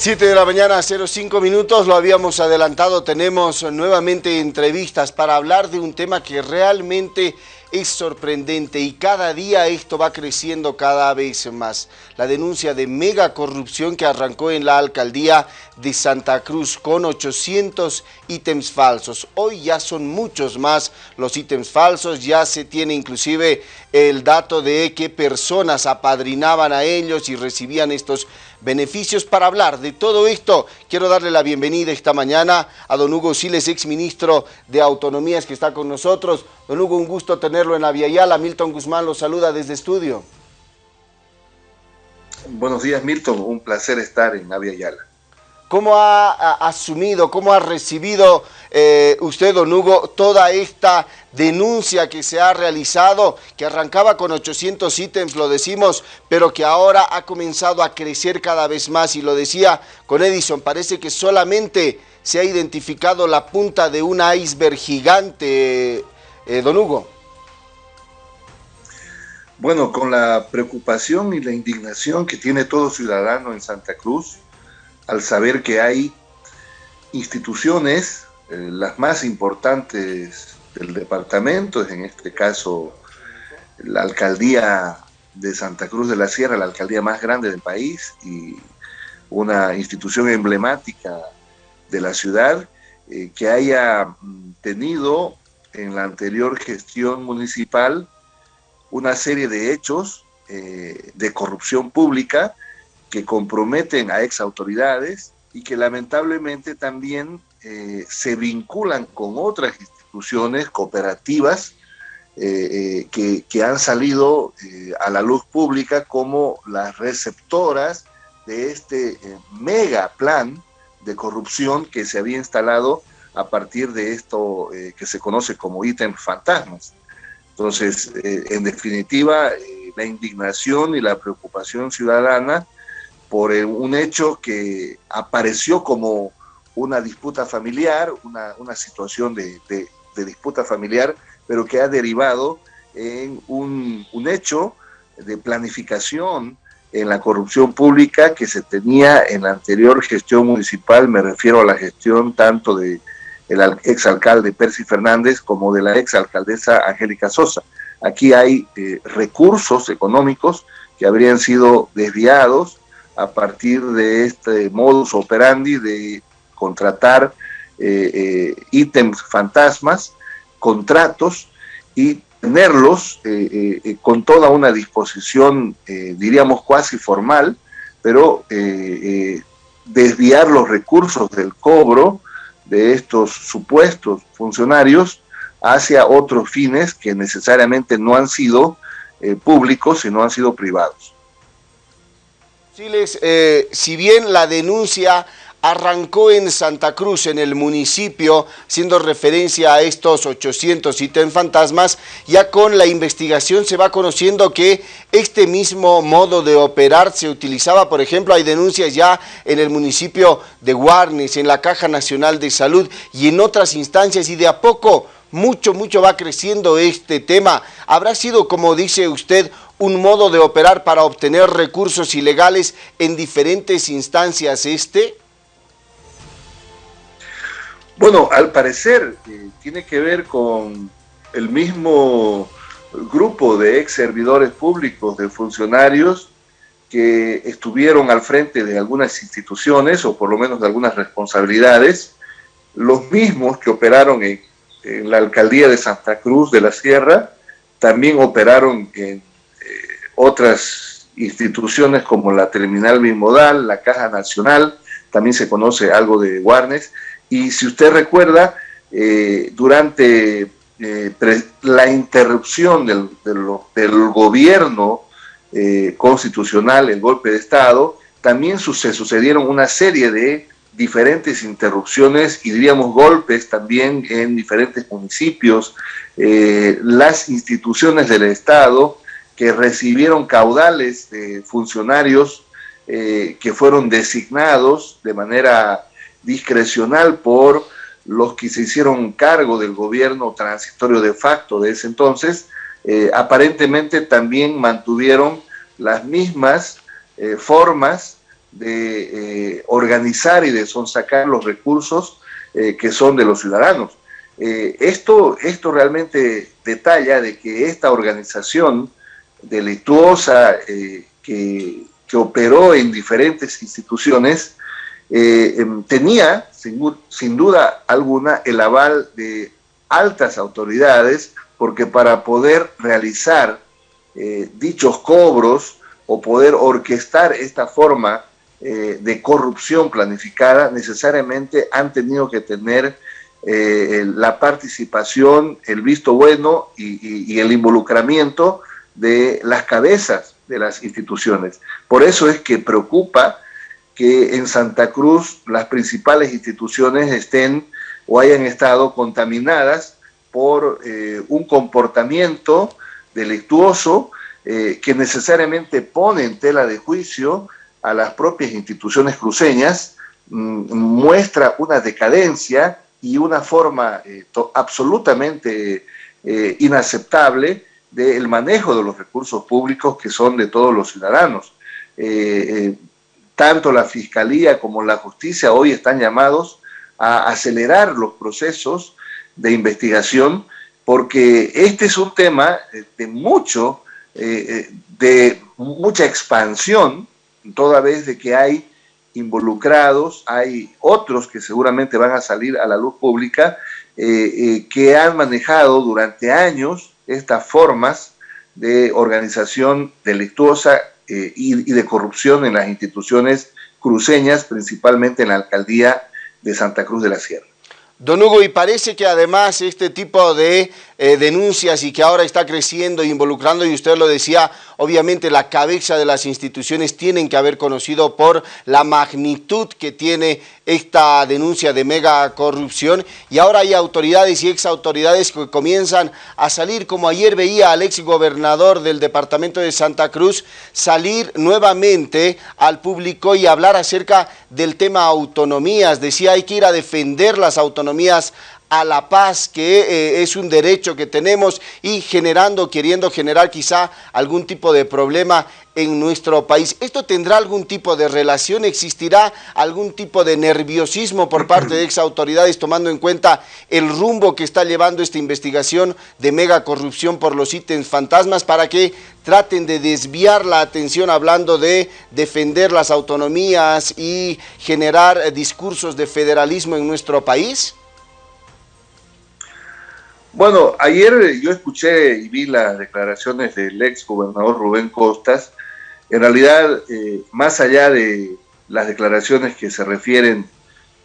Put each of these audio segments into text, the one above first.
7 de la mañana, 05 minutos, lo habíamos adelantado, tenemos nuevamente entrevistas para hablar de un tema que realmente es sorprendente y cada día esto va creciendo cada vez más. La denuncia de mega corrupción que arrancó en la alcaldía de Santa Cruz con 800 ítems falsos. Hoy ya son muchos más los ítems falsos, ya se tiene inclusive el dato de qué personas apadrinaban a ellos y recibían estos beneficios. Para hablar de todo esto, quiero darle la bienvenida esta mañana a don Hugo Siles, exministro de Autonomías que está con nosotros. Don Hugo, un gusto tenerlo en la Yala. Milton Guzmán lo saluda desde estudio. Buenos días, Milton. Un placer estar en Avia Yala. ¿Cómo ha, asumido, cómo ha recibido eh, usted, don Hugo, toda esta denuncia que se ha realizado, que arrancaba con 800 ítems, lo decimos, pero que ahora ha comenzado a crecer cada vez más, y lo decía con Edison, parece que solamente se ha identificado la punta de un iceberg gigante, eh, don Hugo. Bueno, con la preocupación y la indignación que tiene todo ciudadano en Santa Cruz, al saber que hay instituciones, eh, las más importantes del departamento, en este caso la alcaldía de Santa Cruz de la Sierra, la alcaldía más grande del país y una institución emblemática de la ciudad, eh, que haya tenido en la anterior gestión municipal una serie de hechos eh, de corrupción pública que comprometen a ex autoridades y que lamentablemente también eh, se vinculan con otras instituciones cooperativas eh, que, que, han salido a la luz pública como las receptoras de este mega plan de corrupción que se había instalado a partir de esto que se conoce como ítem fantasmas. Entonces, eh, en definitiva, eh, la indignación y la preocupación ciudadana por eh, un hecho que apareció como una disputa familiar, una, situación de, disputa familiar, pero que ha derivado en un, un hecho de planificación en la corrupción pública que se tenía en la anterior gestión municipal, me refiero a la gestión tanto de el exalcalde Percy Fernández como de la exalcaldesa Angélica Sosa. Aquí hay eh, recursos económicos que habrían sido desviados a partir de este modus operandi de contratar eh, eh, ítems fantasmas, contratos y tenerlos con toda una disposición, diríamos, cuasi formal, pero desviar los recursos del cobro de estos supuestos funcionarios hacia otros fines que necesariamente no han sido eh, públicos, sino han sido privados. Eh, si bien la denuncia arrancó en Santa Cruz, en el municipio, haciendo referencia a estos 800 ítems fantasmas, ya con la investigación se va conociendo que este mismo modo de operar se utilizaba, por ejemplo, hay denuncias ya en el municipio de Guarnes, en la Caja Nacional de Salud y en otras instancias, y de a poco, mucho, mucho va creciendo este tema. ¿Habrá sido, como dice usted, un modo de operar para obtener recursos ilegales en diferentes instancias este? Bueno, al parecer eh, tiene que ver con el mismo grupo de ex servidores públicos, de funcionarios que estuvieron al frente de algunas instituciones o por lo menos de algunas responsabilidades, los mismos que operaron en, la alcaldía de Santa Cruz de la Sierra, también operaron en otras instituciones como la Terminal Bimodal, la Caja Nacional, también se conoce algo de Guarnes, y si usted recuerda, eh, durante eh, la interrupción del, gobierno eh, constitucional, el golpe de Estado, también se sucedieron una serie de diferentes interrupciones y diríamos golpes también en diferentes municipios, las instituciones del Estado que recibieron caudales de funcionarios que fueron designados de manera discrecional por los que se hicieron cargo del gobierno transitorio de facto de ese entonces, eh, aparentemente también mantuvieron las mismas eh, formas de organizar y de sonsacar los recursos que son de los ciudadanos. esto, esto realmente detalla de que esta organización delictuosa que, que operó en diferentes instituciones, eh, em, tenía, sin, duda alguna, el aval de altas autoridades, porque para poder realizar eh, dichos cobros o poder orquestar esta forma eh, de corrupción planificada, necesariamente han tenido que tener la participación, el visto bueno y el involucramiento de las cabezas de las instituciones. Por eso es que preocupa que en Santa Cruz las principales instituciones estén o hayan estado contaminadas por eh, un comportamiento delictuoso eh, que necesariamente pone en tela de juicio a las propias instituciones cruceñas, mm, muestra una decadencia y una forma eh, absolutamente inaceptable del manejo de los recursos públicos que son de todos los ciudadanos. Eh, eh, tanto la Fiscalía como la Justicia hoy están llamados a acelerar los procesos de investigación porque este es un tema de mucho, eh, de mucha expansión, toda vez de que hay involucrados, hay otros que seguramente van a salir a la luz pública, que han manejado durante años estas formas de organización delictuosa eh, y, de corrupción en las instituciones cruceñas, principalmente en la alcaldía de Santa Cruz de la Sierra. Don Hugo, y parece que además este tipo de eh, denuncias y que ahora está creciendo e involucrando, y usted lo decía, obviamente la cabeza de las instituciones tienen que haber conocido por la magnitud que tiene esta denuncia de mega corrupción, y ahora hay autoridades y ex autoridades que comienzan a salir, como ayer veía al ex gobernador del departamento de Santa Cruz, salir nuevamente al público y hablar acerca del tema autonomías, decía hay que ir a defender las autonomías a la paz, que eh, es un derecho que tenemos y generando, queriendo generar quizá algún tipo de problema en nuestro país. ¿Esto tendrá algún tipo de relación? ¿Existirá algún tipo de nerviosismo por parte de ex autoridades tomando en cuenta el rumbo que está llevando esta investigación de mega corrupción por los ítems fantasmas para que traten de desviar la atención hablando de defender las autonomías y generar discursos de federalismo en nuestro país? Bueno, ayer yo escuché y vi las declaraciones del ex gobernador Rubén Costas. En realidad, eh, más allá de las declaraciones que se refieren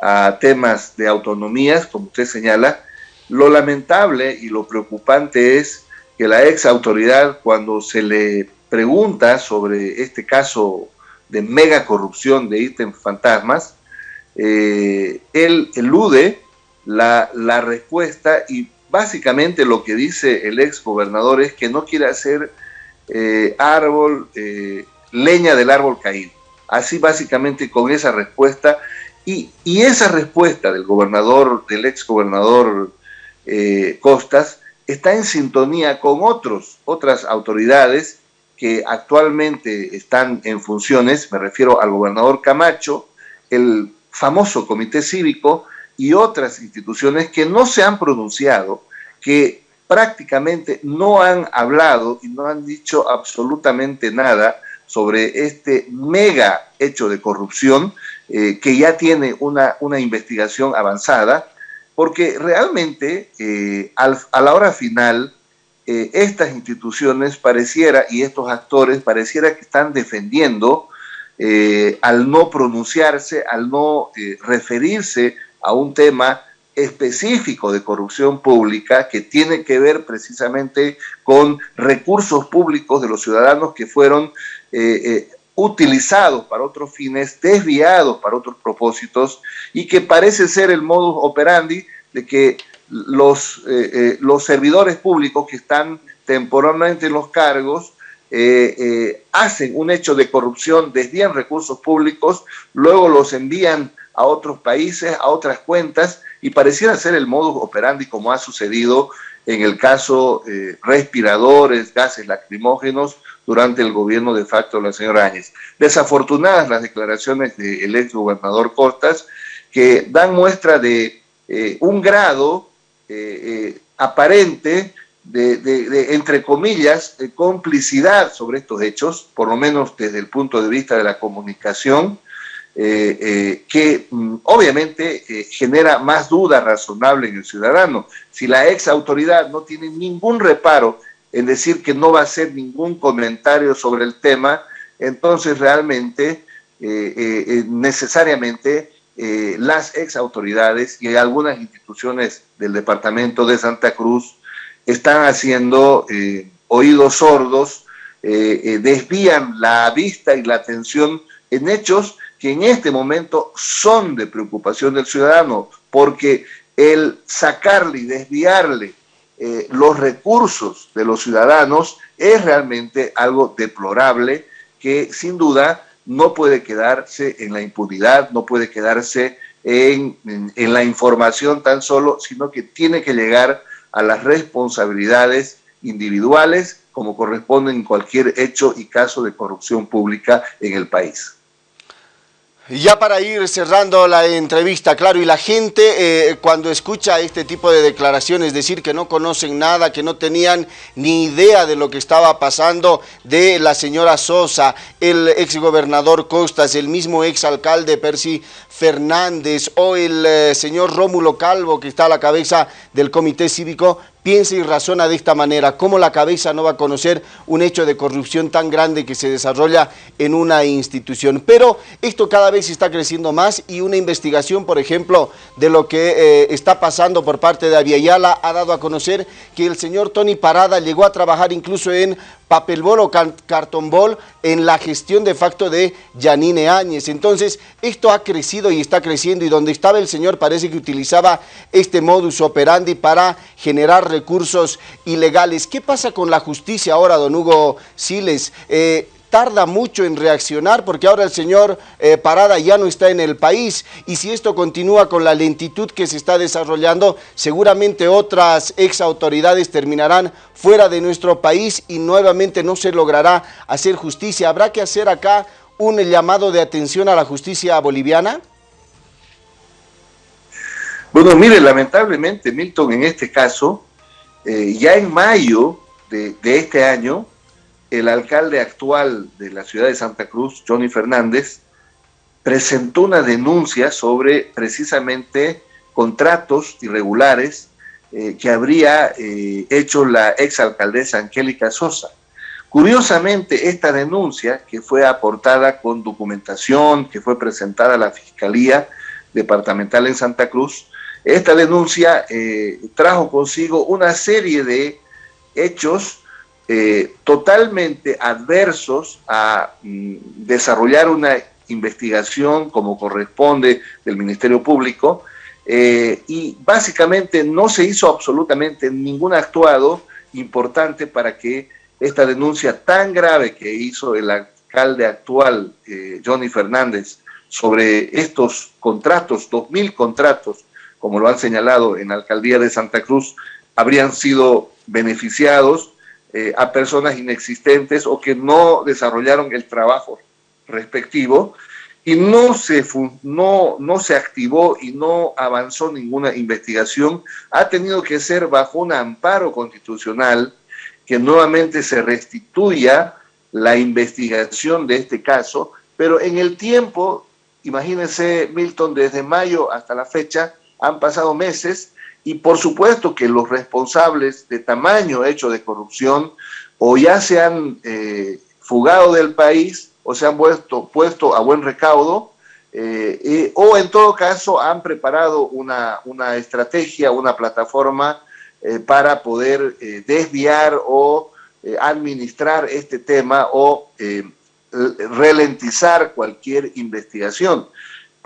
a temas de autonomías, como usted señala, lo lamentable y lo preocupante es que la ex autoridad, cuando se le pregunta sobre este caso de mega corrupción de ítems fantasmas, eh, él elude la, la respuesta y básicamente lo que dice el ex gobernador es que no quiere hacer eh, árbol, eh, leña del árbol caído. Así básicamente con esa respuesta. Y, esa respuesta del gobernador, del ex gobernador eh, Costas, está en sintonía con otros, otras autoridades que actualmente están en funciones, me refiero al gobernador Camacho, el famoso comité cívico, y otras instituciones que no se han pronunciado, que prácticamente no han hablado y no han dicho absolutamente nada sobre este mega hecho de corrupción eh, que ya tiene una, una, investigación avanzada, porque realmente eh, a la hora final eh, estas instituciones pareciera y estos actores pareciera que están defendiendo al no pronunciarse, al no referirse a un tema específico de corrupción pública que tiene que ver precisamente con recursos públicos de los ciudadanos que fueron eh, eh, utilizados para otros fines, desviados para otros propósitos y que parece ser el modus operandi de que los, eh, los servidores públicos que están temporalmente en los cargos hacen un hecho de corrupción, desvían recursos públicos, luego los envían a otros países, a otras cuentas, y pareciera ser el modus operandi como ha sucedido en el caso eh, respiradores, gases lacrimógenos, durante el gobierno de facto de la señora Áñez. Desafortunadas las declaraciones del ex gobernador Costas, que dan muestra de eh, un grado eh, aparente de, entre comillas, complicidad sobre estos hechos, por lo menos desde el punto de vista de la comunicación, que mm, obviamente genera más duda razonable en el ciudadano. Si la ex autoridad no tiene ningún reparo en decir que no va a hacer ningún comentario sobre el tema, entonces realmente, necesariamente, eh, las ex autoridades y algunas instituciones del departamento de Santa Cruz están haciendo eh, oídos sordos, eh, desvían la vista y la atención en hechos que en este momento son de preocupación del ciudadano, porque el sacarle y desviarle los recursos de los ciudadanos es realmente algo deplorable que sin duda no puede quedarse en la impunidad, no puede quedarse en, la información tan solo, sino que tiene que llegar a las responsabilidades individuales como corresponde en cualquier hecho y caso de corrupción pública en el país. Ya para ir cerrando la entrevista, claro, y la gente eh, cuando escucha este tipo de declaraciones, decir que no conocen nada, que no tenían ni idea de lo que estaba pasando de la señora Sosa, el exgobernador Costas, el mismo exalcalde Percy Fernández o el eh, señor Rómulo Calvo que está a la cabeza del comité cívico, piensa y razona de esta manera, cómo la cabeza no va a conocer un hecho de corrupción tan grande que se desarrolla en una institución. Pero esto cada vez está creciendo más y una investigación, por ejemplo, de lo que eh, está pasando por parte de Aviala ha dado a conocer que el señor Tony Parada llegó a trabajar incluso en papelbol o cartonbol en la gestión de facto de Yanine Áñez. Entonces, esto ha crecido y está creciendo y donde estaba el señor parece que utilizaba este modus operandi para generar recursos ilegales. ¿Qué pasa con la justicia ahora, don Hugo Siles? Eh, tarda mucho en reaccionar porque ahora el señor eh, Parada ya no está en el país y si esto continúa con la lentitud que se está desarrollando, seguramente otras ex autoridades terminarán fuera de nuestro país y nuevamente no se logrará hacer justicia. ¿Habrá que hacer acá un llamado de atención a la justicia boliviana? Bueno, mire, lamentablemente, Milton, en este caso, eh, ya en mayo de, de este año, el alcalde actual de la ciudad de Santa Cruz, Johnny Fernández, presentó una denuncia sobre precisamente contratos irregulares eh, que habría eh, hecho la exalcaldesa Angélica Sosa. Curiosamente, esta denuncia, que fue aportada con documentación, que fue presentada a la Fiscalía Departamental en Santa Cruz, esta denuncia eh, trajo consigo una serie de hechos eh, totalmente adversos a mm, desarrollar una investigación como corresponde del Ministerio Público eh, y básicamente no se hizo absolutamente ningún actuado importante para que esta denuncia tan grave que hizo el alcalde actual, eh, Johnny Fernández, sobre estos contratos, dos mil contratos, como lo han señalado en la alcaldía de Santa Cruz, habrían sido beneficiados eh, a personas inexistentes o que no desarrollaron el trabajo respectivo y no se, no, no se activó y no avanzó ninguna investigación, ha tenido que ser bajo un amparo constitucional que nuevamente se restituya la investigación de este caso, pero en el tiempo, imagínense Milton, desde mayo hasta la fecha, han pasado meses y por supuesto que los responsables de tamaño hecho de corrupción o ya se han eh, fugado del país o se han puesto, puesto a buen recaudo eh, o en todo caso han preparado una, una estrategia, una plataforma eh, para poder desviar o administrar este tema o ralentizar cualquier investigación.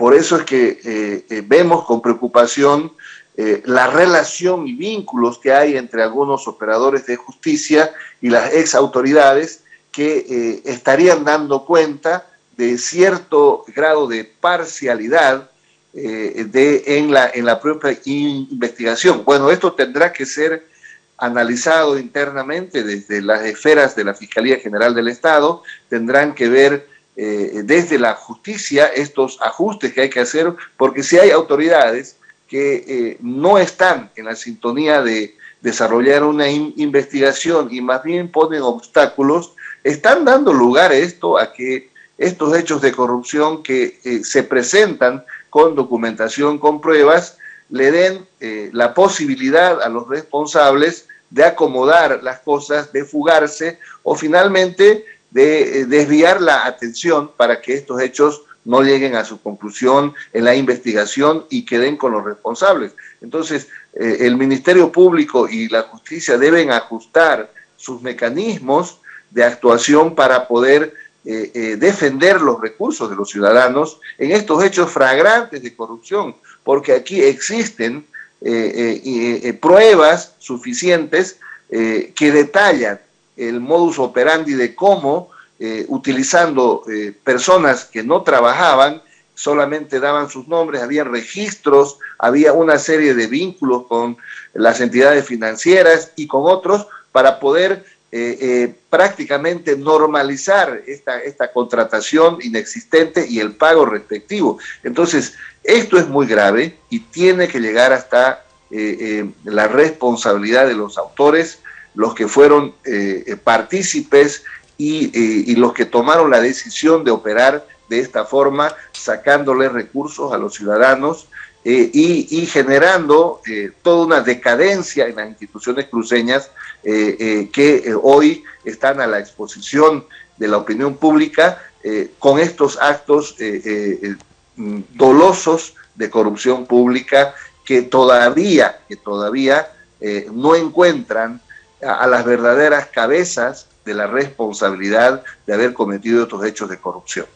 Por eso es que vemos con preocupación eh, la relación y vínculos que hay entre algunos operadores de justicia y las ex autoridades que eh, estarían dando cuenta de cierto grado de parcialidad eh, de, en, la, en la propia investigación. Bueno, esto tendrá que ser analizado internamente desde las esferas de la Fiscalía General del Estado, tendrán que ver eh, desde la justicia estos ajustes que hay que hacer, porque si hay autoridades que eh, no están en la sintonía de desarrollar una investigación y más bien ponen obstáculos, están dando lugar a esto, a que estos hechos de corrupción que eh, se presentan con documentación, con pruebas, le den la posibilidad a los responsables de acomodar las cosas, de fugarse o finalmente de eh, desviar la atención para que estos hechos no lleguen a su conclusión en la investigación y queden con los responsables. Entonces, eh, el Ministerio Público y la justicia deben ajustar sus mecanismos de actuación para poder eh, defender los recursos de los ciudadanos en estos hechos flagrantes de corrupción, porque aquí existen pruebas suficientes que detallan el modus operandi de cómo, utilizando personas que no trabajaban, solamente daban sus nombres, había registros, había una serie de vínculos con las entidades financieras y con otros para poder prácticamente normalizar esta, esta contratación inexistente y el pago respectivo. Entonces, esto es muy grave y tiene que llegar hasta eh, eh, la responsabilidad de los autores, los que fueron eh, partícipes y, los que tomaron la decisión de operar de esta forma, sacándole recursos a los ciudadanos y, generando toda una decadencia en las instituciones cruceñas que hoy están a la exposición de la opinión pública con estos actos dolosos de corrupción pública que todavía, que todavía eh, no encuentran a, las verdaderas cabezas de la responsabilidad de haber cometido estos hechos de corrupción.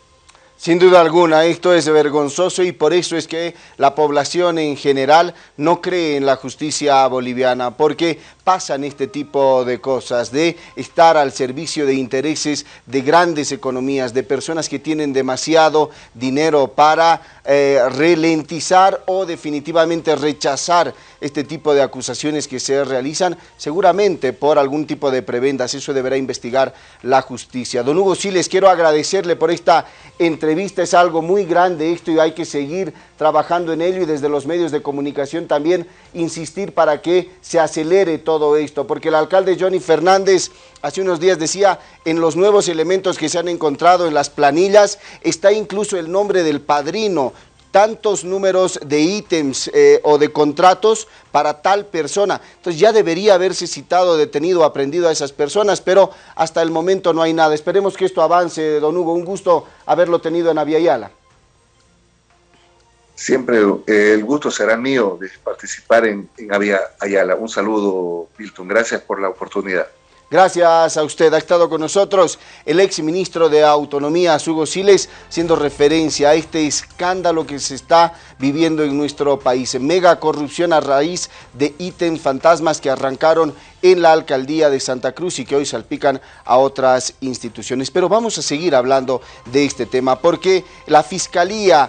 Sin duda alguna, esto es vergonzoso y por eso es que la población en general no cree en la justicia boliviana, porque pasan este tipo de cosas, de estar al servicio de intereses de grandes economías, de personas que tienen demasiado dinero para eh, ralentizar o definitivamente rechazar este tipo de acusaciones que se realizan, seguramente por algún tipo de prebendas, eso deberá investigar la justicia. Don Hugo, sí les quiero agradecerle por esta entrevista, es algo muy grande esto y hay que seguir trabajando en ello y desde los medios de comunicación también insistir para que se acelere todo esto, porque el alcalde Johnny Fernández hace unos días decía, en los nuevos elementos que se han encontrado en las planillas está incluso el nombre del padrino, tantos números de ítems eh, o de contratos para tal persona. Entonces ya debería haberse citado, detenido, aprendido a esas personas, pero hasta el momento no hay nada. Esperemos que esto avance, don Hugo. Un gusto haberlo tenido en Aviala. Siempre eh, el gusto será mío de participar en, en Avia Ayala. Un saludo, Milton. Gracias por la oportunidad. Gracias a usted. Ha estado con nosotros el ex ministro de Autonomía, Hugo Siles, siendo referencia a este escándalo que se está viviendo en nuestro país. Mega corrupción a raíz de ítems fantasmas que arrancaron en la alcaldía de Santa Cruz y que hoy salpican a otras instituciones. Pero vamos a seguir hablando de este tema porque la Fiscalía